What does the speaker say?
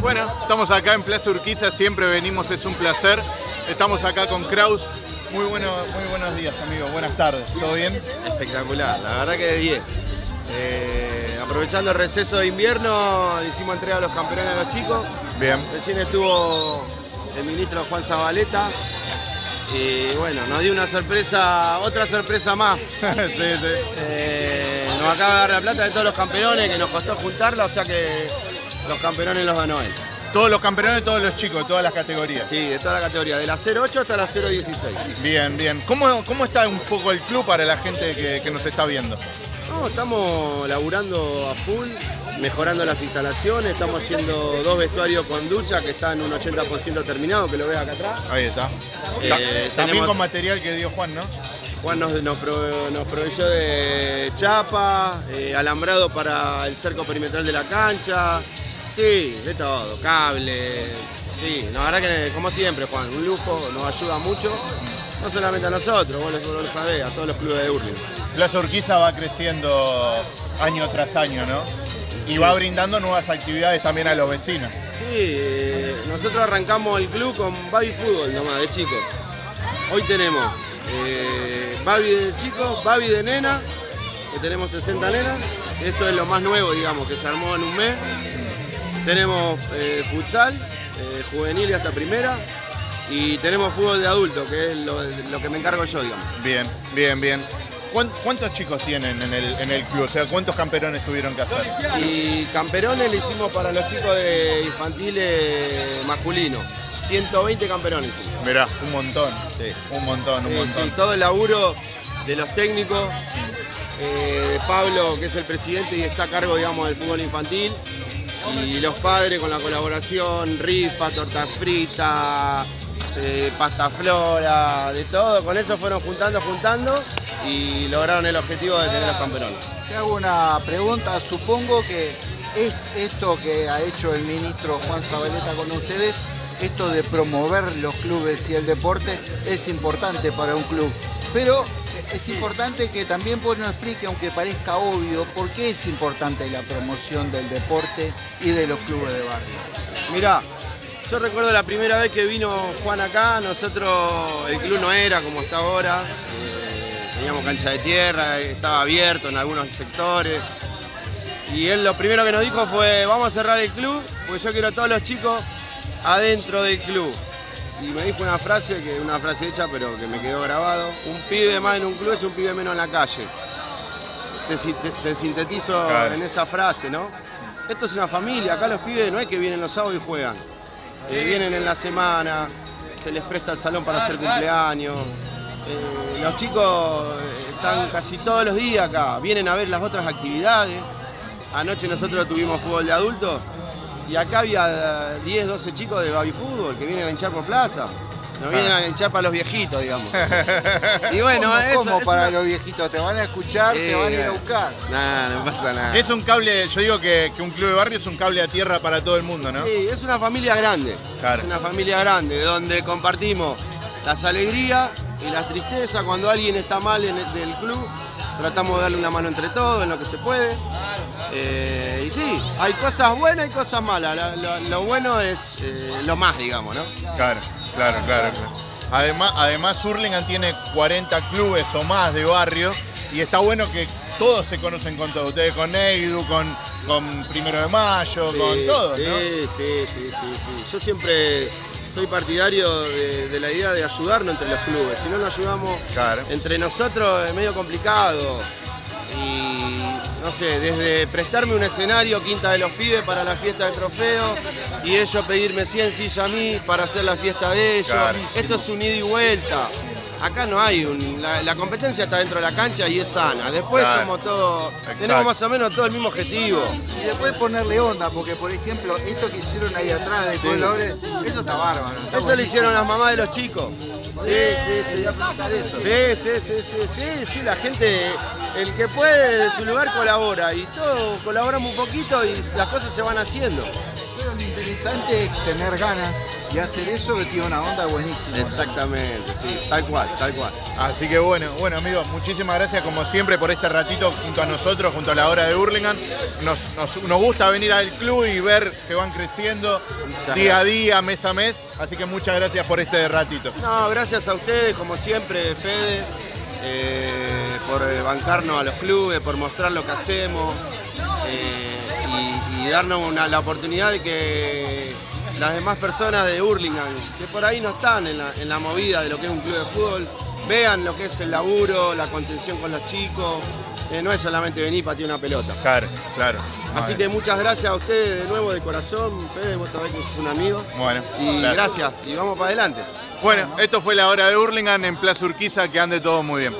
Bueno, estamos acá en Plaza Urquiza, siempre venimos, es un placer. Estamos acá con Kraus. Muy, bueno, muy buenos días, amigos. Buenas tardes. ¿Todo bien? Espectacular, la verdad que de 10. Eh, aprovechando el receso de invierno, hicimos entrega a los campeones de los chicos. Bien. Recién estuvo el ministro Juan Zabaleta. Y bueno, nos dio una sorpresa, otra sorpresa más. sí, sí. Eh, nos acaba de dar la plata de todos los campeones que nos costó juntarla, o sea que los campeones los ganó él. Todos los campeones, todos los chicos, todas las categorías. Sí, de toda la categoría, de la 08 hasta la 016. Bien, bien. ¿Cómo, cómo está un poco el club para la gente que, que nos está viendo? No, estamos laburando a full, mejorando las instalaciones, estamos haciendo dos vestuarios con ducha que están un 80% terminado, que lo ves acá atrás. Ahí está. Eh, Ta- También tenemos- con material que dio Juan, ¿no? Juan nos, nos proveyó de chapa, eh, alambrado para el cerco perimetral de la cancha, sí, de todo, cable, sí, la verdad que como siempre Juan, un lujo, nos ayuda mucho, no solamente a nosotros, vos lo, sabés, a todos los clubes de Urling. Plaza Urquiza va creciendo año tras año, ¿no? Y va brindando nuevas actividades también a los vecinos. Sí, eh, nosotros arrancamos el club con Baby Fútbol nomás, de chicos. Hoy tenemos eh, Baby de chicos, Baby de nena, que tenemos 60 nenas. Esto es lo más nuevo, digamos, que se armó en un mes. Tenemos eh, futsal, eh, juvenil y hasta primera. Y tenemos fútbol de adulto, que es lo, lo que me encargo yo, digamos. Bien, bien, bien. ¿Cuán- ¿Cuántos chicos tienen en el, en el club? O sea, ¿cuántos campeones tuvieron que hacer? Y camperones le hicimos para los chicos de infantiles masculinos. 120 camperones hicimos. Mirá, un montón. Sí. Un montón, un montón. sí, todo el laburo de los técnicos, eh, de Pablo, que es el presidente y está a cargo, digamos, del fútbol infantil, y los padres con la colaboración, rifa, torta frita, eh, pasta flora, de todo, con eso fueron juntando, juntando y lograron el objetivo de tener los campeones. Te hago una pregunta, supongo que es- esto que ha hecho el ministro Juan Zabaleta con ustedes, esto de promover los clubes y el deporte es importante para un club, pero es importante que también vos nos explique, aunque parezca obvio, por qué es importante la promoción del deporte y de los clubes de barrio. Mirá, yo recuerdo la primera vez que vino Juan acá, nosotros, el club no era como está ahora, eh, teníamos cancha de tierra, estaba abierto en algunos sectores. Y él lo primero que nos dijo fue, vamos a cerrar el club, porque yo quiero a todos los chicos adentro del club. Y me dijo una frase, que una frase hecha, pero que me quedó grabado. Un pibe más en un club es un pibe menos en la calle. Te, te- te sintetizo Claro. en esa frase, ¿no? Esto es una familia, acá los pibes no es que vienen los sábados y juegan. Eh, vienen en la semana, se les presta el salón para hacer cumpleaños. Eh, los chicos están casi todos los días acá, vienen a ver las otras actividades. Anoche nosotros tuvimos fútbol de adultos y acá había eh, 10, 12 chicos de baby fútbol que vienen a hinchar por plaza. No vienen a hinchar para los viejitos, digamos. Y bueno, ¿Cómo, eso cómo es para una- los viejitos? ¿Te van a escuchar? ¿Te van a ir a buscar? Nah, no pasa nada. Es un cable, yo digo que, que un club de barrio es un cable a tierra para todo el mundo, ¿no? Sí, es una familia grande. Claro. Es una familia grande donde compartimos las alegrías y las tristezas. Cuando alguien está mal en el, del club, tratamos de darle una mano entre todos en lo que se puede. Eh, y sí, hay cosas buenas y cosas malas. Lo, lo- lo bueno es eh, lo más, digamos, ¿no? Claro, claro, claro. claro. Además, además Hurlingham tiene 40 clubes o más de barrio y está bueno que todos se conocen con todos. Ustedes con Eidu, con, con Primero de Mayo, Sí, con todos, sí, ¿no? sí, sí, sí, sí. Yo siempre soy partidario de, de la idea de ayudarnos entre los clubes. Si no nos ayudamos Claro. entre nosotros es medio complicado. Y no sé, desde prestarme un escenario Quinta de los Pibes para la fiesta de trofeo y ellos pedirme 100 sillas a mí para hacer la fiesta de ellos. Clarísimo. Esto es un ida y vuelta. Acá no hay un. La, la competencia está dentro de la cancha y es sana. Después Claro. somos todos. Tenemos más o menos todo el mismo objetivo. Y después ponerle onda, porque por ejemplo, esto que hicieron ahí atrás de Sí. colores, eso está bárbaro. está Eso lo hicieron las mamás de los chicos. Sí, sí, sí. Sí, sí, sí, sí, sí, sí, la gente, el que puede de su lugar colabora y todos colaboramos un poquito y las cosas se van haciendo. Pero lo interesante es tener ganas y hacer eso que tiene una onda buenísima. Exactamente, sí, tal cual, tal cual. Así que bueno, bueno amigos, muchísimas gracias como siempre por este ratito junto a nosotros, junto a la hora de Burlingame. Nos, nos, nos gusta venir al club y ver que van creciendo Muchas día a día, mes a mes. Así que muchas gracias por este ratito. No, gracias a ustedes, como siempre, Fede, eh, por eh, bancarnos a los clubes, por mostrar lo que hacemos eh, y, y darnos una- la oportunidad de que las demás personas de Hurlingham, que por ahí no están en la, en la movida de lo que es un club de fútbol, vean lo que es el laburo, la contención con los chicos. Eh, no es solamente venir y patear una pelota. Claro, claro. Así que muchas gracias a ustedes de nuevo de corazón, Fede, vos sabés que sos un amigo. Bueno, Y gracias, y vamos para adelante. Bueno, esto fue la hora de Hurlingham en Plaza Urquiza, que ande todo muy bien.